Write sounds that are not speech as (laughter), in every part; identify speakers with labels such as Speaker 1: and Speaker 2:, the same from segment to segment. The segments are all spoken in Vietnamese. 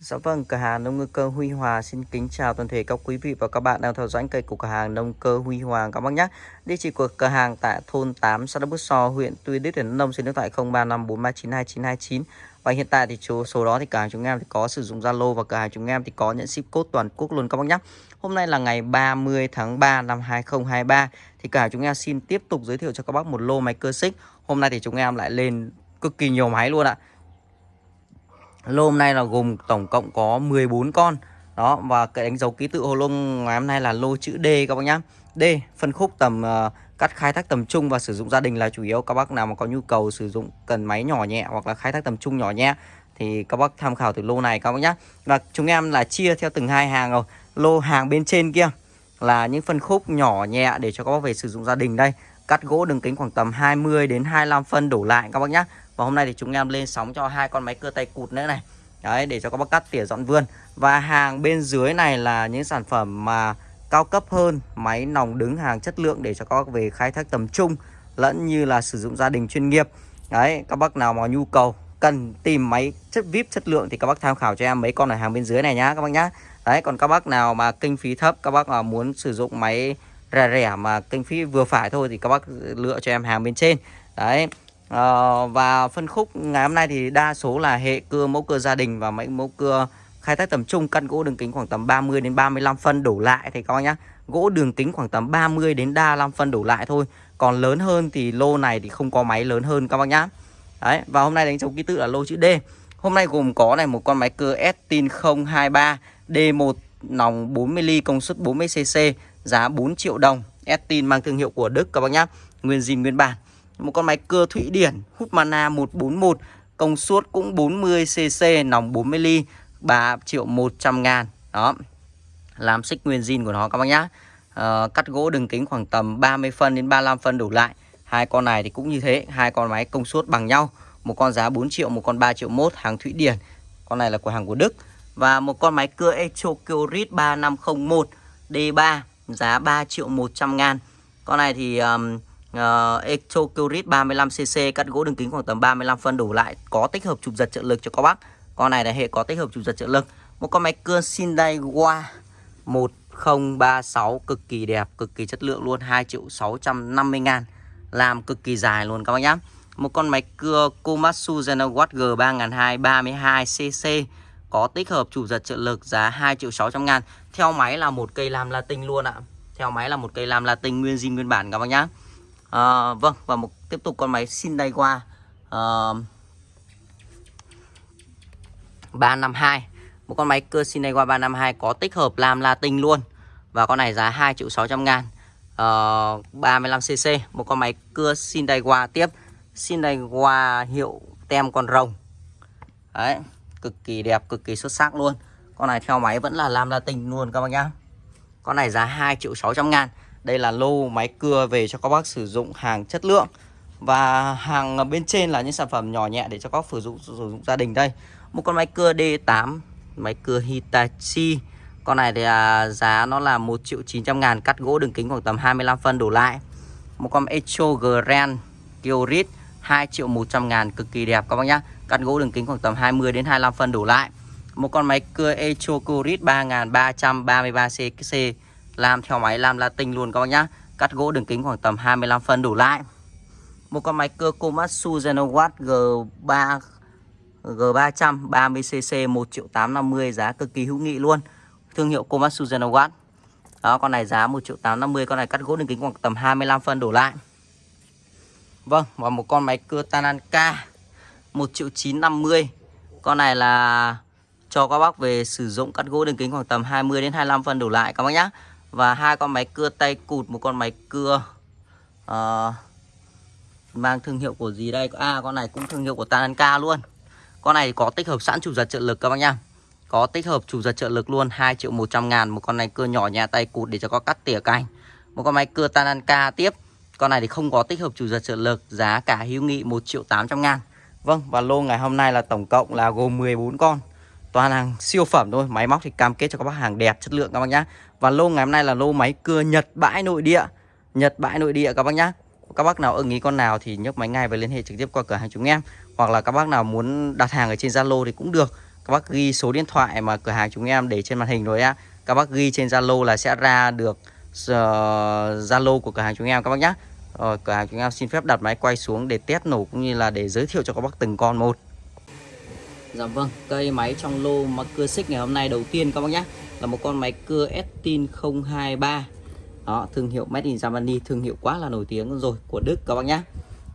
Speaker 1: Dạ vâng, cửa hàng nông ngư cơ Huy Hòa xin kính chào toàn thể các quý vị và các bạn đang theo dõi kênh của cửa hàng nông cơ Huy Hòa các bác nhé. Địa chỉ của cửa hàng tại thôn 8 xã Đắk Bút So, huyện Tuy Đức, tỉnh Nông, số điện thoại 0354392929. Và hiện tại thì số số đó thì cửa hàng chúng em thì có sử dụng Zalo và cửa hàng chúng em thì có nhận ship code toàn quốc luôn các bác nhé. Hôm nay là ngày 30 tháng 3 năm 2023 thì cửa hàng chúng em xin tiếp tục giới thiệu cho các bác một lô máy cơ xích. Hôm nay thì chúng em lại lên cực kỳ nhiều máy luôn ạ lô hôm nay là gồm tổng cộng có 14 con. Đó và cái đánh dấu ký tự hồ lô ngày hôm nay là lô chữ D các bác nhá. D phân khúc tầm uh, cắt khai thác tầm trung và sử dụng gia đình là chủ yếu. Các bác nào mà có nhu cầu sử dụng cần máy nhỏ nhẹ hoặc là khai thác tầm trung nhỏ nhẹ thì các bác tham khảo từ lô này các bác nhá. Và chúng em là chia theo từng hai hàng rồi. Lô hàng bên trên kia là những phân khúc nhỏ nhẹ để cho các bác về sử dụng gia đình đây. Cắt gỗ đường kính khoảng tầm 20 đến 25 phân đổ lại các bác nhá và hôm nay thì chúng em lên sóng cho hai con máy cưa tay cụt nữa này. Đấy, để cho các bác cắt tỉa dọn vườn. Và hàng bên dưới này là những sản phẩm mà cao cấp hơn, Máy nòng đứng hàng chất lượng để cho các bác về khai thác tầm trung, Lẫn như là sử dụng gia đình chuyên nghiệp. Đấy, các bác nào mà nhu cầu cần tìm máy chất VIP chất lượng thì các bác tham khảo cho em mấy con ở hàng bên dưới này nhá, các bác nhá. Đấy, còn các bác nào mà kinh phí thấp, các bác mà muốn sử dụng máy rẻ rẻ mà kinh phí vừa phải thôi thì các bác lựa cho em hàng bên trên. Đấy à, Và phân khúc ngày hôm nay thì đa số là hệ cưa mẫu cưa gia đình và mấy mẫu cưa khai thác tầm trung căn gỗ đường kính khoảng tầm 30 đến 35 phân đổ lại thì các bác nhá. Gỗ đường kính khoảng tầm 30 đến 35 phân đổ lại thôi. Còn lớn hơn thì lô này thì không có máy lớn hơn các bác nhá. Đấy, và hôm nay đánh dấu ký tự là lô chữ D. Hôm nay gồm có này một con máy cưa Estin 023 D1 nòng 40mm công suất 40cc giá 4 triệu đồng. Estin mang thương hiệu của Đức các bác nhá. Nguyên zin nguyên bản một con máy cưa Thụy Điển mana 141 công suất cũng 40cc nòng 40 ly 3 triệu 100 ngàn. Đó làm xích nguyên zin của nó các bác nhá. À, cắt gỗ đường kính khoảng tầm 30 phân đến 35 phân đủ lại. Hai con này thì cũng như thế hai con máy công suất bằng nhau. Một con giá 4 triệu một con 3 triệu mốt hàng Thụy Điển. Con này là của hàng của Đức. Và một con máy cưa Echo Kyorit 3501 D3 giá 3 triệu 100 ngàn. Con này thì um, uh, Echo Curit 35cc cắt gỗ đường kính khoảng tầm 35 phân đủ lại có tích hợp chụp giật trợ lực cho các bác. Con này là hệ có tích hợp chụp giật trợ lực. Một con máy cưa Hyundai Wa 1036 cực kỳ đẹp cực kỳ chất lượng luôn 2 triệu 650 ngàn. Làm cực kỳ dài luôn các bác nhá. Một con máy cưa Komatsu Zenawatt G3200 32cc có tích hợp chủ giật trợ lực giá 2 triệu 600 ngàn. Theo máy là một cây làm latin luôn ạ. Theo máy là một cây làm latin nguyên zin nguyên bản các bác nhá à, Vâng và một tiếp tục con máy xin đây qua. Ờ, à, 352 Một con máy cơ xin đây qua 352 có tích hợp làm Latin luôn. Và con này giá 2 triệu 600 ngàn. Ờ, à, 35cc Một con máy cưa Hyundai qua tiếp. Hyundai qua hiệu tem con rồng. Đấy Cực kỳ đẹp, cực kỳ xuất sắc luôn. Con này theo máy vẫn là làm Latin luôn các bác nhá. Con này giá 2 triệu 600 ngàn đây là lô máy cưa về cho các bác sử dụng hàng chất lượng. Và hàng bên trên là những sản phẩm nhỏ nhẹ để cho các bác sử dụng, sử dụng gia đình đây. Một con máy cưa D8 Máy cưa Hitachi. Con này thì à, giá nó là 1 triệu 900 ngàn Cắt gỗ đường kính khoảng tầm 25 phân đổ lại. Một con Echo Grand Kyorit 2 triệu 100 ngàn Cực kỳ đẹp các bác nhá. Cắt gỗ đường kính khoảng tầm 20 đến 25 phân đổ lại. Một con máy cưa Echo Kyorit 3333 cc làm theo máy, làm Latin luôn các bác nhá. Cắt gỗ đường kính khoảng tầm 25 phân đủ lại. Một con máy cưa Komatsu Genowatt G3 G300 30cc 1 triệu 850 giá cực kỳ hữu nghị luôn. Thương hiệu Komatsu Genowatt. Đó, con này giá 1 triệu 850 Con này cắt gỗ đường kính khoảng tầm 25 phân đổ lại. Vâng và một con máy cưa Tananka 1 triệu 950 Con này là cho các bác về sử dụng cắt gỗ đường kính khoảng tầm 20 đến 25 phân đổ lại các bác nhá và hai con máy cưa tay cụt một con máy cưa uh, mang thương hiệu của gì đây? À con này cũng thương hiệu của Tananka luôn. Con này có tích hợp sẵn chủ giật trợ lực các bác nhá. Có tích hợp chủ giật trợ lực luôn 2 triệu 100 ngàn một con này cưa nhỏ nhà tay cụt để cho có cắt tỉa cành. Một con máy cưa Tananka tiếp. Con này thì không có tích hợp chủ giật trợ lực giá cả hữu nghị 1 triệu 800 ngàn. Vâng và lô ngày hôm nay là tổng cộng là gồm 14 con toàn hàng siêu phẩm thôi. Máy móc thì cam kết cho các bác hàng đẹp, chất lượng các bác nhá. Và lô ngày hôm nay là lô máy cưa nhật bãi nội địa. Nhật bãi nội địa các bác nhá. Các bác nào ưng ý con nào thì nhấc máy ngay và liên hệ trực tiếp qua cửa hàng chúng em. Hoặc là các bác nào muốn đặt hàng ở trên zalo thì cũng được. Các bác ghi số điện thoại mà cửa hàng chúng em để trên màn hình rồi á. Các bác ghi trên Zalo là sẽ ra được Zalo Zalo của cửa hàng chúng em các bác nhé rồi ờ, cửa hàng chúng em xin phép đặt máy quay xuống để test nổ cũng như là để giới thiệu cho các bác từng con một. Dạ vâng, cây máy trong lô mà cưa xích ngày hôm nay đầu tiên các bác nhé Là một con máy cưa Estin 023 Đó, thương hiệu Made in Germany, thương hiệu quá là nổi tiếng rồi của Đức các bác nhé.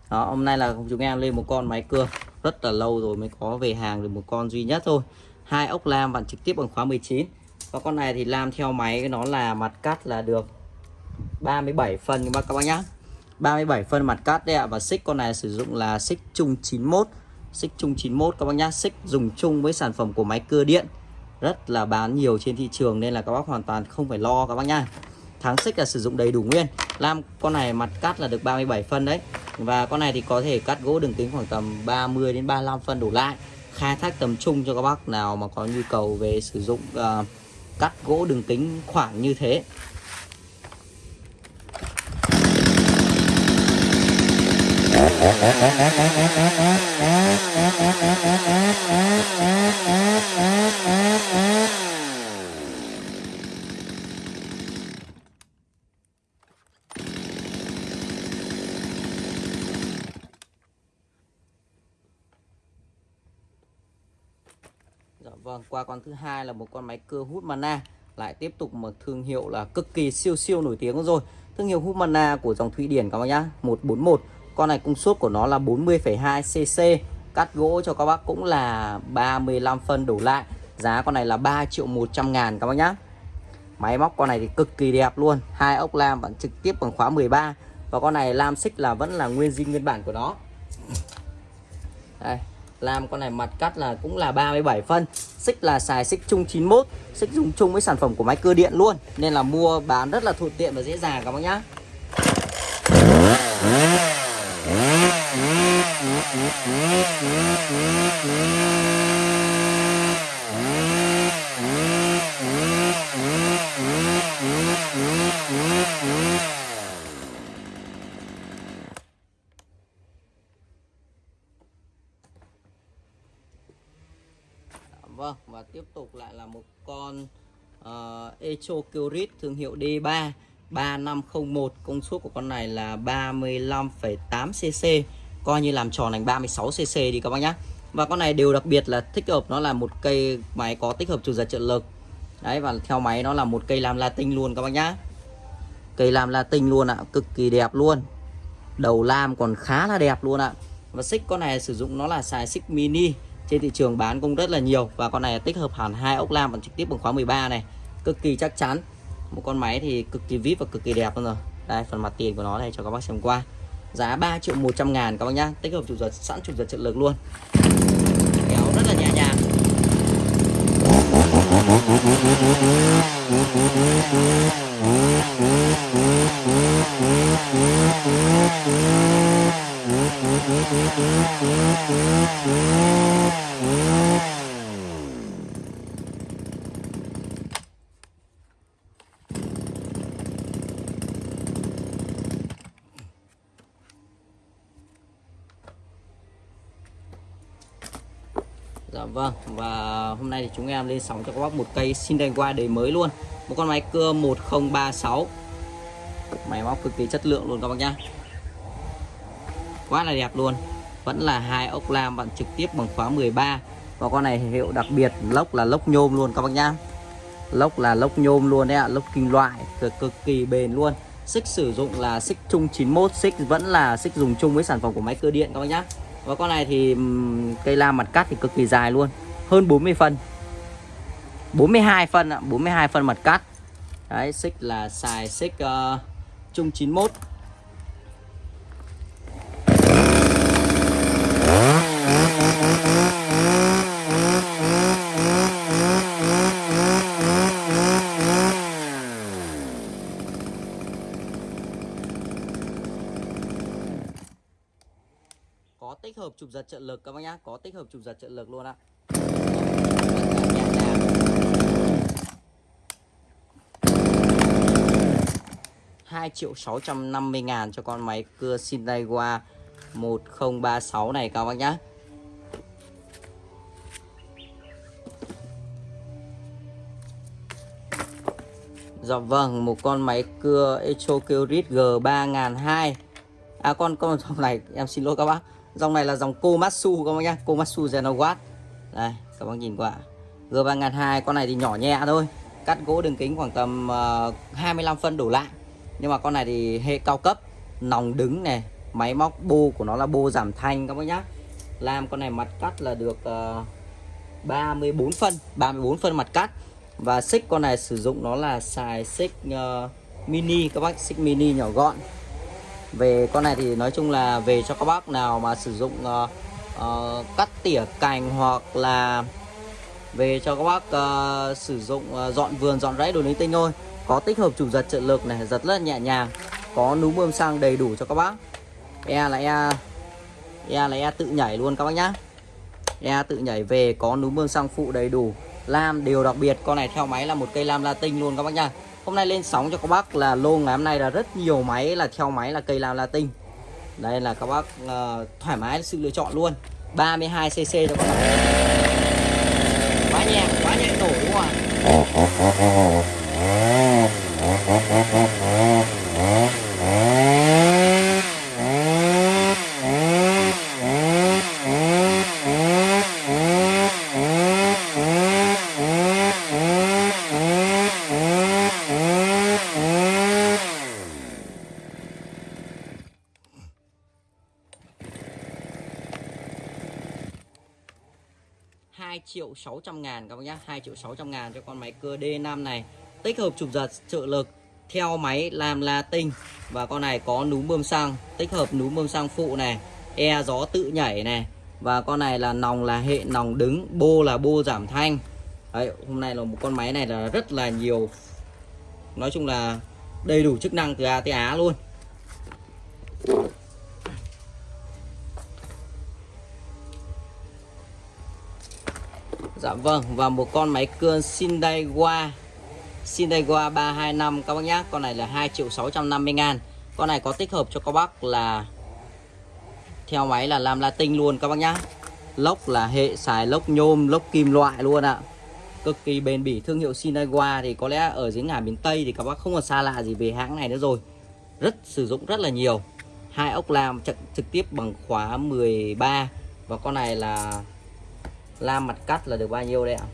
Speaker 1: Đó, hôm nay là chúng em lên một con máy cưa rất là lâu rồi mới có về hàng được một con duy nhất thôi. Hai ốc lam bạn trực tiếp bằng khóa 19 và con này thì lam theo máy nó là mặt cắt là được 37 phân các bác nhá 37 phân mặt cắt đấy ạ và xích con này sử dụng là xích chung 91 xích chung 91 các bác nhá. Xích dùng chung với sản phẩm của máy cưa điện. Rất là bán nhiều trên thị trường nên là các bác hoàn toàn không phải lo các bác nhá. Tháng xích là sử dụng đầy đủ nguyên. Lam con này mặt cắt là được 37 phân đấy. Và con này thì có thể cắt gỗ đường kính khoảng tầm 30 đến 35 phân đổ lại. Khai thác tầm trung cho các bác nào mà có nhu cầu về sử dụng uh, cắt gỗ đường kính khoảng như thế. Dạ vâng, qua con thứ hai là một con máy cưa hút mana lại tiếp tục một thương hiệu là cực kỳ siêu siêu nổi tiếng rồi. Thương hiệu hút mana của dòng Thụy Điển các bác nhá, 141. Con này công suất của nó là 40,2 cc. Cắt gỗ cho các bác cũng là 35 phân đổ lại. Giá con này là 3 triệu 100 ngàn các bác nhá. Máy móc con này thì cực kỳ đẹp luôn. Hai ốc lam vẫn trực tiếp bằng khóa 13 và con này lam xích là vẫn là nguyên zin nguyên bản của nó. Đây, làm con này mặt cắt là cũng là 37 phân xích là xài xích chung 91 xích dùng chung với sản phẩm của máy cơ điện luôn nên là mua bán rất là thuận tiện và dễ dàng các bác nhá Dạ vâng và tiếp tục lại là một con uh, Echo Kyrit thương hiệu D3 3501 công suất của con này là 35,8 cc coi như làm tròn thành 36 cc đi các bác nhé và con này đều đặc biệt là thích hợp nó là một cây máy có tích hợp chủ giật trợ lực đấy, và theo máy nó là một cây làm latin luôn các bác nhá. Cây làm latin luôn ạ, cực kỳ đẹp luôn. Đầu lam còn khá là đẹp luôn ạ. Và xích con này sử dụng nó là xài xích mini. Trên thị trường bán cũng rất là nhiều. Và con này tích hợp hẳn hai ốc lam bằng trực tiếp bằng khóa 13 này. Cực kỳ chắc chắn. Một con máy thì cực kỳ vip và cực kỳ đẹp luôn rồi. Đây, phần mặt tiền của nó đây cho các bác xem qua giá 3 triệu 100 ngàn các bác nhá. Tích hợp chủ giật sẵn chủ giật trợ lực luôn. Kéo rất là nhẹ nhàng. Dạ vâng và hôm nay thì chúng em lên sóng cho các bác một cây xin qua đời mới luôn. Một con máy cưa 1036 máy móc cực kỳ chất lượng luôn các bác nhá. Quá là đẹp luôn. Vẫn là hai ốc lam bạn trực tiếp bằng khóa 13 và con này hiệu đặc biệt lốc là lốc nhôm luôn các bác nhá. Lốc là lốc nhôm luôn đấy ạ lốc kim loại cực, cực kỳ bền luôn. Xích sử dụng là xích chung 91 xích vẫn là xích dùng chung với sản phẩm của máy cơ điện các bác nhá. Và con này thì cây lam mặt cắt thì cực kỳ dài luôn hơn 40 phân. 42 phân ạ 42 phân mặt cắt. Đấy xích là xài xích uh, chung 91 có tích hợp chụp giật trợ lực các bác nhá có tích hợp chụp giật trợ lực luôn ạ. 2 triệu 650 ngàn cho con máy cưa Shinaiwa 1036 này các bác nhá. Dạ vâng, một con máy cưa Echo Kyrit G3002 À con con dòng này em xin lỗi các bác. Dòng này là dòng Komatsu các bác nhá Komatsu Genowatt Đây, các bác nhìn qua. G3002 con này thì nhỏ nhẹ thôi Cắt gỗ đường kính khoảng tầm ờ, uh, 25 phân đổ lại. Nhưng mà con này thì hệ cao cấp Nòng đứng này Máy móc bô của nó là bô giảm thanh các bác nhá. Làm con này mặt cắt là được ờ, uh, 34 phân 34 phân mặt cắt. Và xích con này sử dụng nó là xài xích uh, mini các bác xích mini nhỏ gọn. Về con này thì nói chung là về cho các bác nào mà sử dụng uh, uh, cắt tỉa cành hoặc là về cho các bác uh, sử dụng uh, dọn vườn dọn rẫy đồ linh tinh thôi có tích hợp chủ giật trợ lực này giật rất là nhẹ nhàng. Có núm bơm xăng đầy đủ cho các bác. E là e e là e tự nhảy luôn các bác nhá. E tự nhảy về có núm bơm xăng phụ đầy đủ. Lam điều đặc biệt con này theo máy là một cây lam latin luôn các bác nhá, hôm nay lên sóng cho các bác là lô ngày hôm nay là rất nhiều máy là theo máy là cây lam latin. Đây là các bác uh, thoải mái sự lựa chọn luôn. 32 cc cho các bác. Quá nhẹ quá nhẹ nổ đúng không ạ (laughs) 2 triệu 600 ngàn các bác nhé 2 triệu 600 ngàn cho con máy cưa D5 này. Tích hợp trục giật trợ lực theo máy làm la tinh. Và con này có núm bơm xăng tích hợp núm bơm xăng phụ này e gió tự nhảy này. Và con này là nòng là hệ nòng đứng bô là bô giảm thanh. Đấy, hôm nay là một con máy này là rất là nhiều nói chung là đầy đủ chức năng từ A tới Á luôn. Dạ vâng và một con máy cưa Sindaiwa Sindaiwa 325 các bác nhá Con này là 2 triệu 650 ngàn. Con này có tích hợp cho các bác là Theo máy là làm Latin luôn các bác nhá. Lốc là hệ xài lốc nhôm Lốc kim loại luôn ạ. Cực kỳ bền bỉ thương hiệu Sindaiwa Thì có lẽ ở dưới ngả miền Tây Thì các bác không còn xa lạ gì về hãng này nữa rồi. Rất sử dụng rất là nhiều. Hai ốc làm trực, trực tiếp bằng khóa 13 Và con này là lam mặt cắt là được bao nhiêu đây ạ?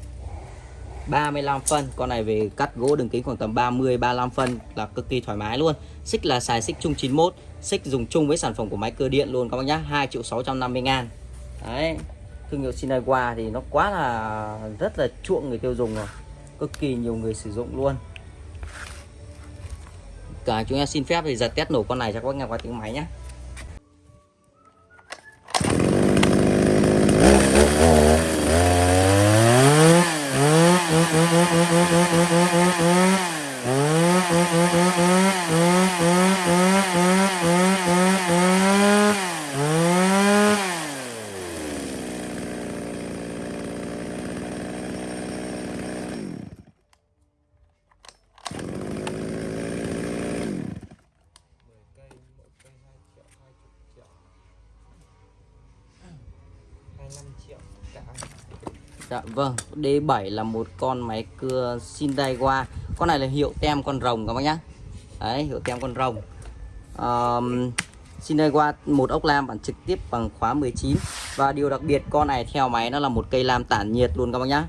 Speaker 1: 35 phân. Con này về cắt gỗ đường kính khoảng tầm 30 35 phân là cực kỳ thoải mái luôn. Xích là xài xích chung 91 xích dùng chung với sản phẩm của máy cơ điện luôn các bác nhá. 2 triệu 650 ngàn. Đấy. Thương hiệu Shinaiwa thì nó quá là, rất là chuộng người tiêu dùng rồi. Cực kỳ nhiều người sử dụng luôn. Cả chúng em xin phép thì giật test nổ con này cho các bác nghe qua tiếng máy nhé Dạ vâng, D7 là một con máy cưa Sindaiwa Con này là hiệu tem con rồng các bác nhá. Đấy, hiệu tem con rồng. Um, Sindaiwa một ốc lam bản trực tiếp bằng khóa 19 Và điều đặc biệt con này theo máy nó là một cây lam tản nhiệt luôn các bác nhá.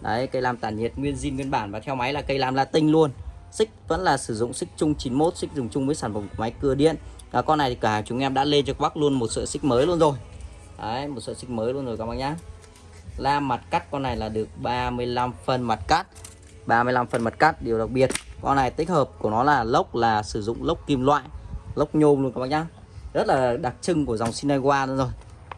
Speaker 1: Đấy, cây lam tản nhiệt nguyên zin nguyên bản và theo máy là cây lam latin luôn. Xích vẫn là sử dụng xích chung 91, xích dùng chung với sản phẩm của máy cưa điện. Và Con này thì cả chúng em đã lên cho các bác luôn một sợi xích mới luôn rồi. Đấy, một sợi xích mới luôn rồi các bác nhá la mặt cắt. Con này là được 35 phân mặt cắt. 35 phân mặt cắt, điều đặc biệt. Con này tích hợp của nó là lốc, là sử dụng lốc kim loại, lốc nhôm luôn các bác nhá. Rất là đặc trưng của dòng Sinewa luôn rồi.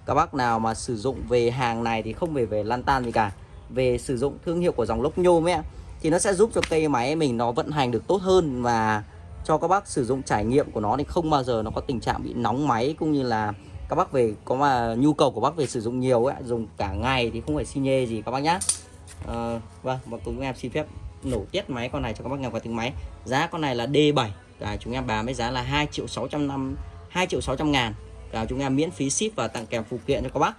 Speaker 1: Các bác nào mà sử dụng về hàng này thì không về về lan tan gì cả. Về sử dụng thương hiệu của dòng lốc nhôm ấy, thì nó sẽ giúp cho cây máy mình nó vận hành được tốt hơn và cho các bác sử dụng trải nghiệm của nó thì không bao giờ nó có tình trạng bị nóng máy cũng như là các bác về có mà nhu cầu của bác về sử dụng nhiều ấy dùng cả ngày thì không phải xi nhê gì các bác nhá. À, vâng và cùng em xin phép nổ tiết máy con này cho các bác nghe qua tiếng máy. Giá con này là D7 cả chúng em bán với giá là 2 triệu 600 năm 2 triệu 600 ngàn. Cả chúng em miễn phí ship và tặng kèm phụ kiện cho các bác.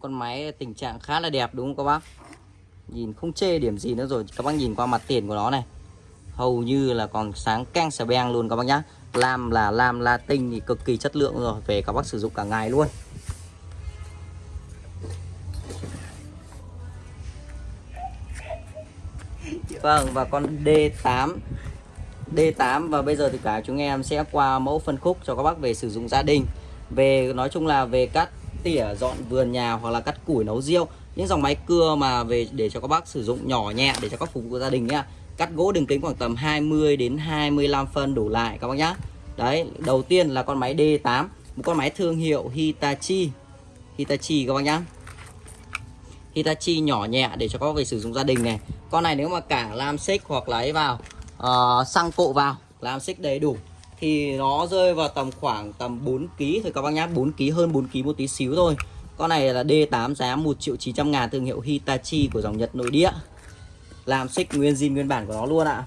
Speaker 1: Con máy tình trạng khá là đẹp, đúng không các bác? Nhìn không chê điểm gì nữa rồi. Các bác nhìn qua mặt tiền của nó này. Hầu như là còn sáng căng sờ beng luôn các bác nhá. Lam là lam latin thì cực kỳ chất lượng rồi. Về các bác sử dụng cả ngày luôn. Vâng và con D8 D8 và bây giờ thì cả chúng em sẽ qua mẫu phân khúc cho các bác về sử dụng gia đình. Về, nói chung là về cắt tỉa dọn vườn nhà hoặc là cắt củi nấu riêu những dòng máy cưa mà về để cho các bác sử dụng nhỏ nhẹ để cho các phục vụ gia đình nhá. Cắt gỗ đường kính khoảng tầm 20 đến 25 phân đổ lại các bác nhá. Đấy đầu tiên là con máy D8 một con máy thương hiệu Hitachi. Hitachi các bác nhá. Hitachi nhỏ nhẹ để cho các bác về sử dụng gia đình này. Con này nếu mà cả lam xích hoặc là ấy vào uh, xăng cộ vào làm xích đầy đủ thì nó rơi vào tầm khoảng tầm 4 kg thôi các bác nhá. 4 kg hơn 4 kg một tí xíu thôi. Con này là D8 giá 1 triệu 900 ngàn, thương hiệu Hitachi của dòng Nhật nội địa. Làm xích nguyên zin nguyên bản của nó luôn ạ.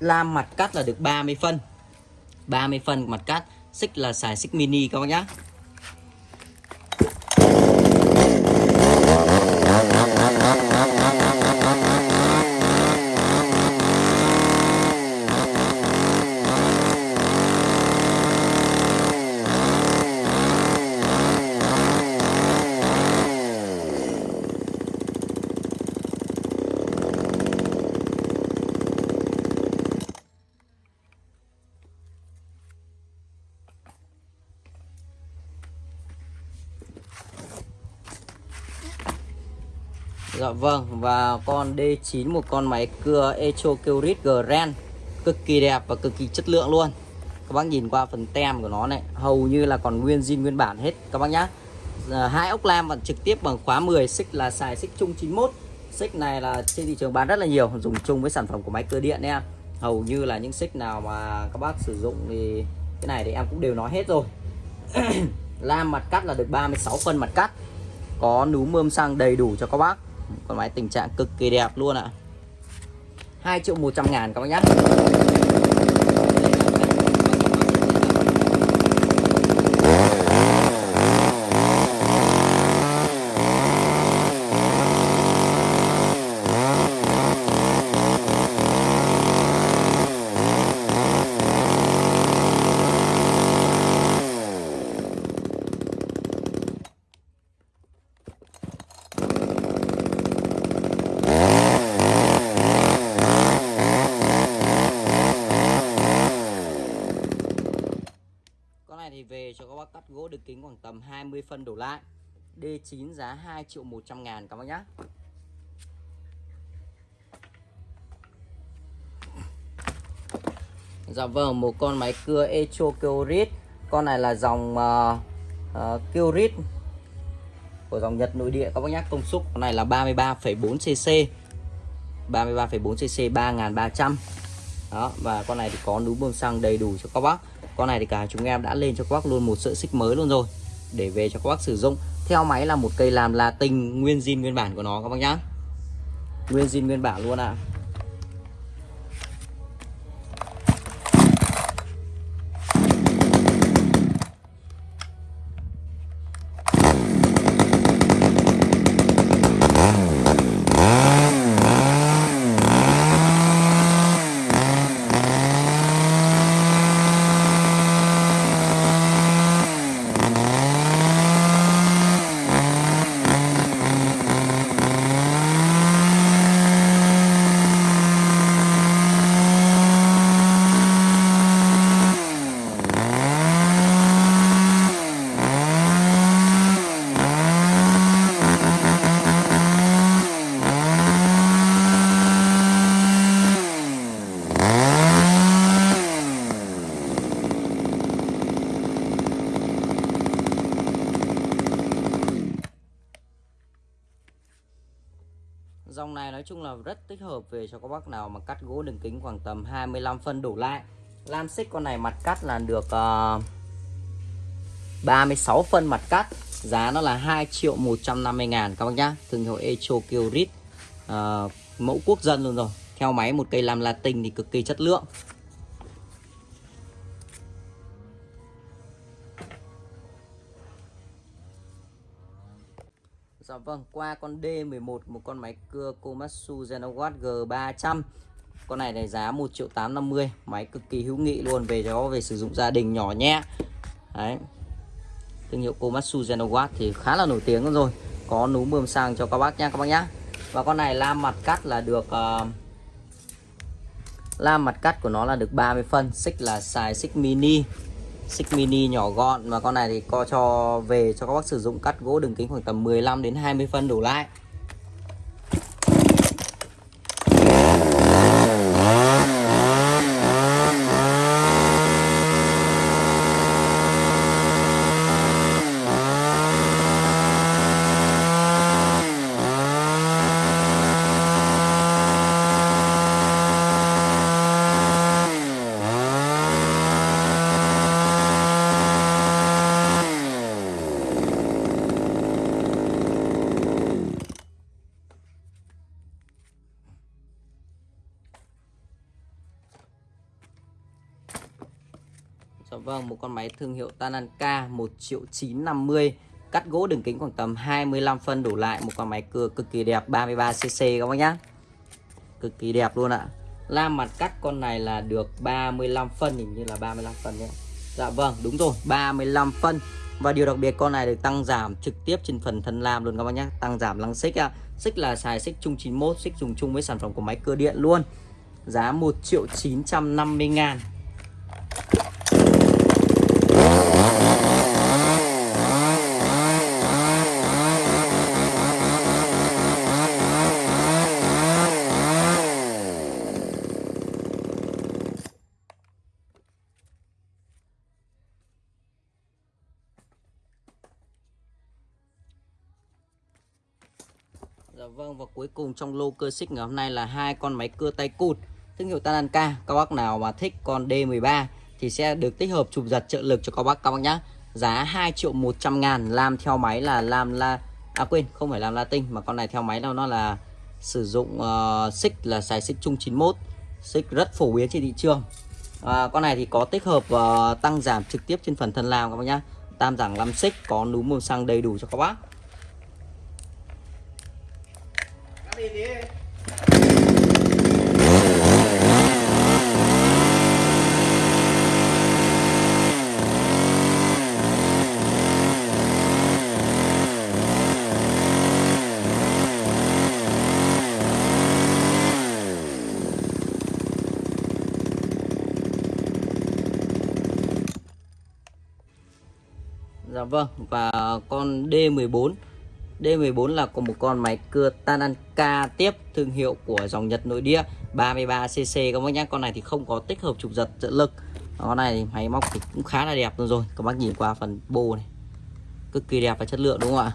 Speaker 1: Lam mặt cắt là được 30 phân. 30 phân mặt cắt. Xích là xài xích mini các bác nhá. Vâng và con D9 một con máy cưa Echo Kyrit Grand. Cực kỳ đẹp và cực kỳ chất lượng luôn. Các bác nhìn qua phần tem của nó này hầu như là còn nguyên zin nguyên bản hết các bác nhá. À, hai ốc lam và trực tiếp bằng khóa 10 xích là xài xích chung 91 xích này là trên thị trường bán rất là nhiều dùng chung với sản phẩm của máy cưa điện em hầu như là những xích nào mà các bác sử dụng thì cái này thì em cũng đều nói hết rồi. (clears throat) Lam mặt cắt là được 36 phân mặt cắt. Có núm mơm xăng đầy đủ cho các bác con máy tình trạng cực kỳ đẹp luôn ạ à. 2 triệu 100 ngàn các bác này thì về cho các bác cắt gỗ được kính khoảng tầm 20 phân đổ lại. D9 giá 2 triệu 100 ngàn các bác nhá. Dạ vâng một con máy cưa Echo Kyorit Con này là dòng ờ, ờ, uh, uh, Kyorit Của dòng Nhật nội địa các bác nhá. Công suất con này là 33,4cc 33,4cc 3.300 Đó và con này thì có núi bơm xăng đầy đủ cho các bác con này thì cả chúng em đã lên cho các bác luôn một sợi xích mới luôn rồi. Để về cho các bác sử dụng. Theo máy là một cây làm là tinh nguyên zin nguyên bản của nó, các bác nhá. Nguyên zin nguyên bản luôn ạ. à. Dòng này nói chung là rất tích hợp về cho các bác nào mà cắt gỗ đường kính khoảng tầm 25 phân đổ lại. Lam xích con này mặt cắt là được ờ, uh, 36 phân mặt cắt. Giá nó là 2 triệu 150 ngàn các bác nhá. Thương hiệu Echo Kyrit uh, Mẫu quốc dân luôn rồi. Theo máy một cây làm Latin thì cực kỳ chất lượng. Vâng, qua con D11 một con máy cưa Komatsu Zenowatt G300 Con này này giá 1 triệu 850 Máy cực kỳ hữu nghị luôn về cho về sử dụng gia đình nhỏ nhẹ. Đấy. Thương hiệu Komatsu Zenowatt thì khá là nổi tiếng rồi. Có núm bơm sang cho các bác nha các bác nhá. Và con này lam mặt cắt là được ờ, uh, Lam mặt cắt của nó là được 30 phân Xích là xài xích mini xích mini nhỏ gọn. Và con này thì co cho, về cho các bác sử dụng cắt gỗ đường kính khoảng tầm 15 đến 20 phân đổ lại. Dạ vâng, một con máy thương hiệu Tananka 1 triệu 950 Cắt gỗ đường kính khoảng tầm 25 phân đổ lại Một con máy cưa cực kỳ đẹp 33cc các bác nhá. Cực kỳ đẹp luôn ạ. Lam mặt cắt con này là được 35 phân Hình như là 35 phân nhé Dạ vâng, đúng rồi, 35 phân. Và điều đặc biệt con này được tăng giảm trực tiếp trên phần thân lam luôn các bác nhé Tăng giảm lăng xích ạ. Xích là xài xích chung 91 Xích dùng chung với sản phẩm của máy cưa điện luôn. Giá 1 triệu 950 ngàn. Dạ vâng và cuối cùng trong lô cơ xích ngày hôm nay là hai con máy cưa tay cụt thương hiệu Tananka. Các bác nào mà thích con D13 thì sẽ được tích hợp chụp giật trợ lực cho các bác các bác nhá. Giá 2 triệu 100 ngàn làm theo máy là làm la À quên không phải làm Latin mà con này theo máy đâu nó là sử dụng uh, xích là xài xích chung 91 xích rất phổ biến trên thị trường à, con này thì có tích hợp uh, tăng giảm trực tiếp trên phần thân làm các bác nhá tam giảng 5 xích có núm màu xăng đầy đủ cho các bác đi đi. Dạ vâng và con D14 D14 là có một con máy cưa Tananka tiếp thương hiệu của dòng Nhật nội địa 33cc các bác nhé. Con này thì không có tích hợp trục giật trợ lực. Con này thì máy móc thì cũng khá là đẹp luôn rồi. Các bác nhìn qua phần bô này, Cực kỳ đẹp và chất lượng đúng không ạ?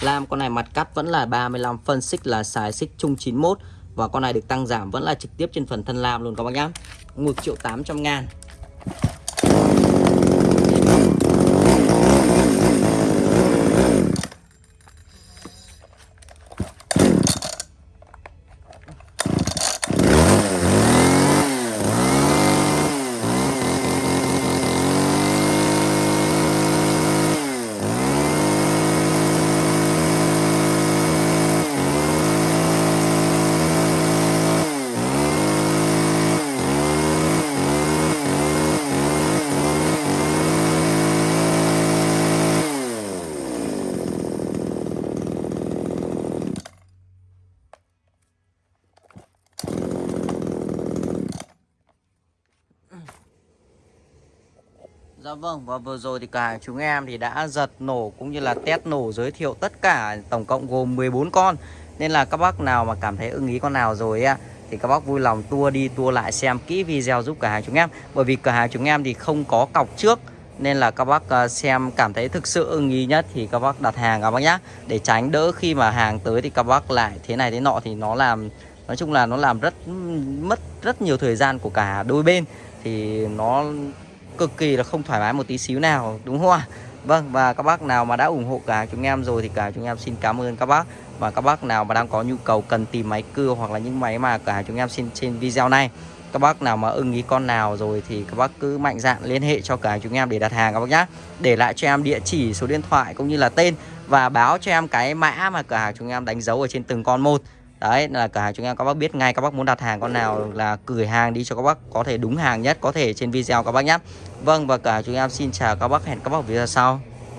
Speaker 1: Lam, con này mặt cắt vẫn là 35 phân xích là xài xích chung 91 Và con này được tăng giảm vẫn là trực tiếp trên phần thân lam luôn các bác nhé. 1 triệu 800 ngàn. Dạ vâng và vừa rồi thì cả chúng em thì đã giật nổ cũng như là test nổ giới thiệu tất cả tổng cộng gồm 14 con. Nên là các bác nào mà cảm thấy ưng ý con nào rồi á, thì các bác vui lòng tua đi tua lại xem kỹ video giúp cả hàng chúng em. Bởi vì cửa hàng chúng em thì không có cọc trước, Nên là các bác ờ, xem cảm thấy thực sự ưng ý nhất thì các bác đặt hàng các bác nhá. Để tránh đỡ khi mà hàng tới thì các bác lại thế này thế nọ thì nó làm, Nói chung là nó làm rất, mất rất nhiều thời gian của cả đôi bên. Thì nó cực kỳ là không thoải mái một tí xíu nào, đúng không ạ? Vâng và các bác nào mà đã ủng hộ cả chúng em rồi thì cả chúng em xin cảm ơn các bác. Và các bác nào mà đang có nhu cầu cần tìm máy cưa hoặc là những máy mà cả chúng em xin trên video này, các bác nào mà ưng ý con nào rồi thì các bác cứ mạnh dạn liên hệ cho cả chúng em để đặt hàng các bác nhá. Để lại cho em địa chỉ, số điện thoại cũng như là tên và báo cho em cái mã mà cửa hàng chúng em đánh dấu ở trên từng con một đấy, là cửa hàng chúng em, các bác biết ngay các bác muốn đặt hàng con nào là gửi hàng đi cho các bác, có thể đúng hàng nhất, có thể trên video các bác nhé Vâng và cửa hàng chúng em xin chào các bác, hẹn các bác video sau.